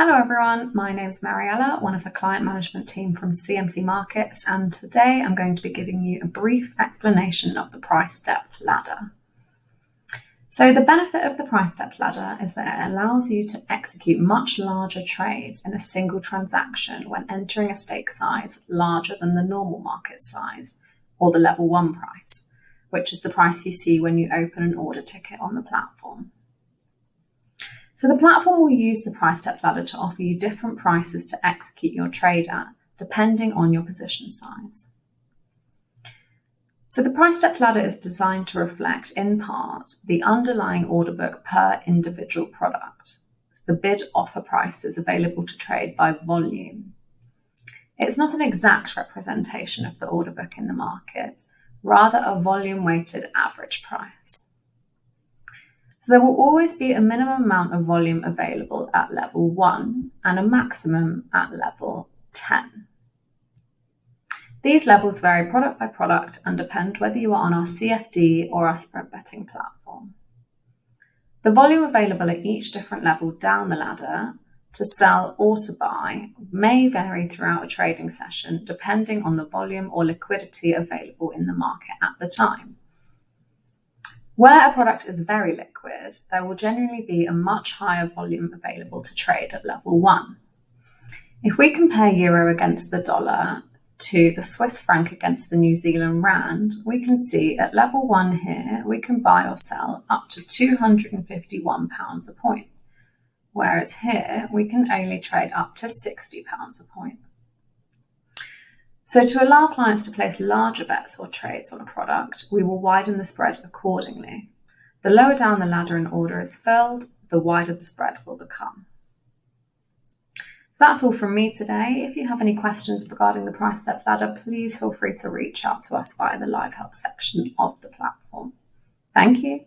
Hello everyone, my name is Mariella, one of the client management team from CMC Markets, and today I'm going to be giving you a brief explanation of the price depth ladder. So the benefit of the price depth ladder is that it allows you to execute much larger trades in a single transaction when entering a stake size larger than the normal market size or the level one price, which is the price you see when you open an order ticket on the platform. So the platform will use the price depth ladder to offer you different prices to execute your trade at, depending on your position size. So the price depth ladder is designed to reflect, in part, the underlying order book per individual product. the bid offer prices available to trade by volume. It's not an exact representation of the order book in the market, rather a volume weighted average price. So there will always be a minimum amount of volume available at level 1 and a maximum at level 10. These levels vary product by product and depend whether you are on our CFD or our spread betting platform. The volume available at each different level down the ladder to sell or to buy may vary throughout a trading session depending on the volume or liquidity available in the market at the time. Where a product is very liquid, there will generally be a much higher volume available to trade at level one. If we compare euro against the dollar to the Swiss franc against the New Zealand rand, we can see at level one here, we can buy or sell up to £251 a point, whereas here we can only trade up to £60 a point. So to allow clients to place larger bets or trades on a product, we will widen the spread accordingly. The lower down the ladder an order is filled, the wider the spread will become. So that's all from me today. If you have any questions regarding the price depth ladder, please feel free to reach out to us via the live help section of the platform. Thank you.